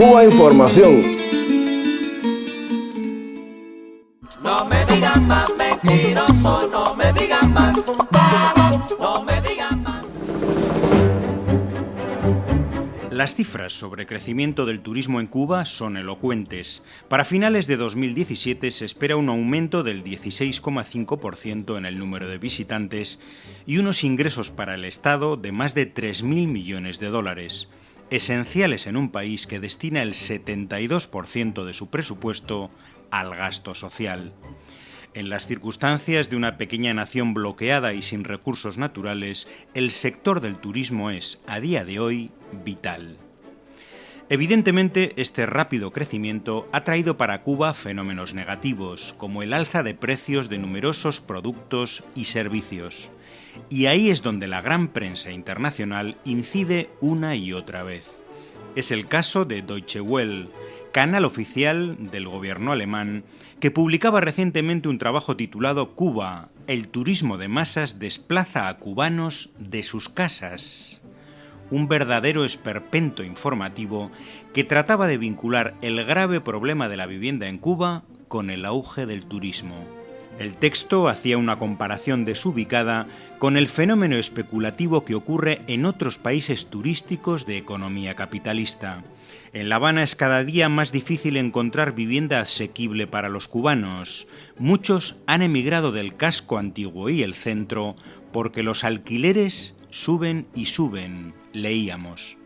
Cuba Información. No me digan más mentiroso, no me digan más no me digan más. Las cifras sobre crecimiento del turismo en Cuba son elocuentes. Para finales de 2017 se espera un aumento del 16,5% en el número de visitantes y unos ingresos para el Estado de más de 3.000 millones de dólares, esenciales en un país que destina el 72% de su presupuesto al gasto social. En las circunstancias de una pequeña nación bloqueada y sin recursos naturales, el sector del turismo es, a día de hoy, vital. Evidentemente, este rápido crecimiento ha traído para Cuba fenómenos negativos, como el alza de precios de numerosos productos y servicios. Y ahí es donde la gran prensa internacional incide una y otra vez. Es el caso de Deutsche Welle, canal oficial del gobierno alemán, que publicaba recientemente un trabajo titulado Cuba, el turismo de masas desplaza a cubanos de sus casas. Un verdadero esperpento informativo que trataba de vincular el grave problema de la vivienda en Cuba con el auge del turismo. El texto hacía una comparación desubicada con el fenómeno especulativo que ocurre en otros países turísticos de economía capitalista. En La Habana es cada día más difícil encontrar vivienda asequible para los cubanos. Muchos han emigrado del casco antiguo y el centro porque los alquileres suben y suben, leíamos.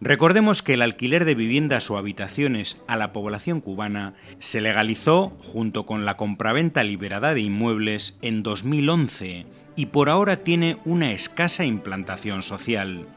Recordemos que el alquiler de viviendas o habitaciones a la población cubana se legalizó junto con la compraventa liberada de inmuebles en 2011 y por ahora tiene una escasa implantación social.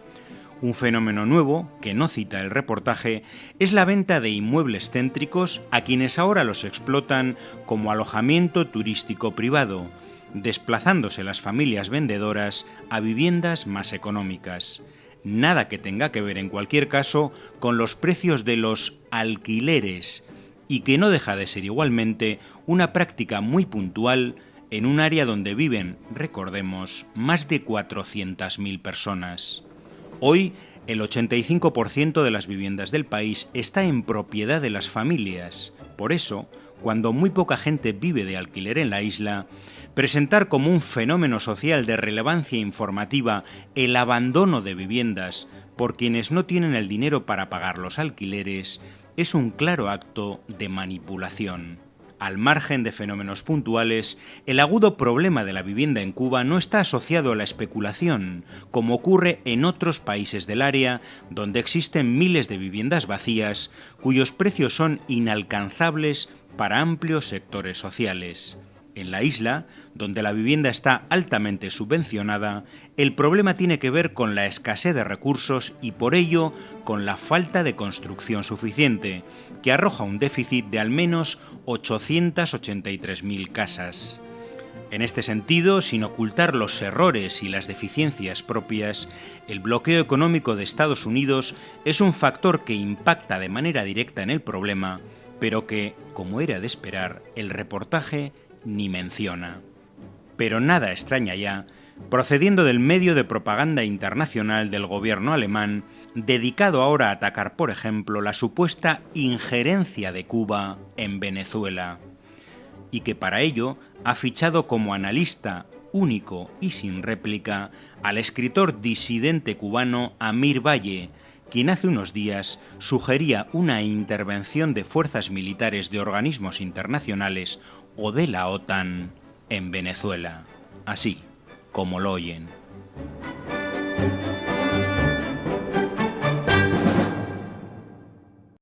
Un fenómeno nuevo, que no cita el reportaje, es la venta de inmuebles céntricos a quienes ahora los explotan como alojamiento turístico privado, desplazándose las familias vendedoras a viviendas más económicas nada que tenga que ver en cualquier caso con los precios de los alquileres y que no deja de ser igualmente una práctica muy puntual en un área donde viven, recordemos, más de 400.000 personas. Hoy, el 85% de las viviendas del país está en propiedad de las familias. Por eso, cuando muy poca gente vive de alquiler en la isla, presentar como un fenómeno social de relevancia informativa el abandono de viviendas por quienes no tienen el dinero para pagar los alquileres es un claro acto de manipulación. Al margen de fenómenos puntuales, el agudo problema de la vivienda en Cuba no está asociado a la especulación, como ocurre en otros países del área, donde existen miles de viviendas vacías cuyos precios son inalcanzables para amplios sectores sociales. En la isla, donde la vivienda está altamente subvencionada, el problema tiene que ver con la escasez de recursos y por ello con la falta de construcción suficiente, que arroja un déficit de al menos 883.000 casas. En este sentido, sin ocultar los errores y las deficiencias propias, el bloqueo económico de Estados Unidos es un factor que impacta de manera directa en el problema, pero que, como era de esperar, el reportaje ni menciona. Pero nada extraña ya, procediendo del medio de propaganda internacional del gobierno alemán, dedicado ahora a atacar, por ejemplo, la supuesta injerencia de Cuba en Venezuela, y que para ello ha fichado como analista único y sin réplica al escritor disidente cubano Amir Valle, quien hace unos días sugería una intervención de fuerzas militares de organismos internacionales o de la OTAN en Venezuela, así como lo oyen.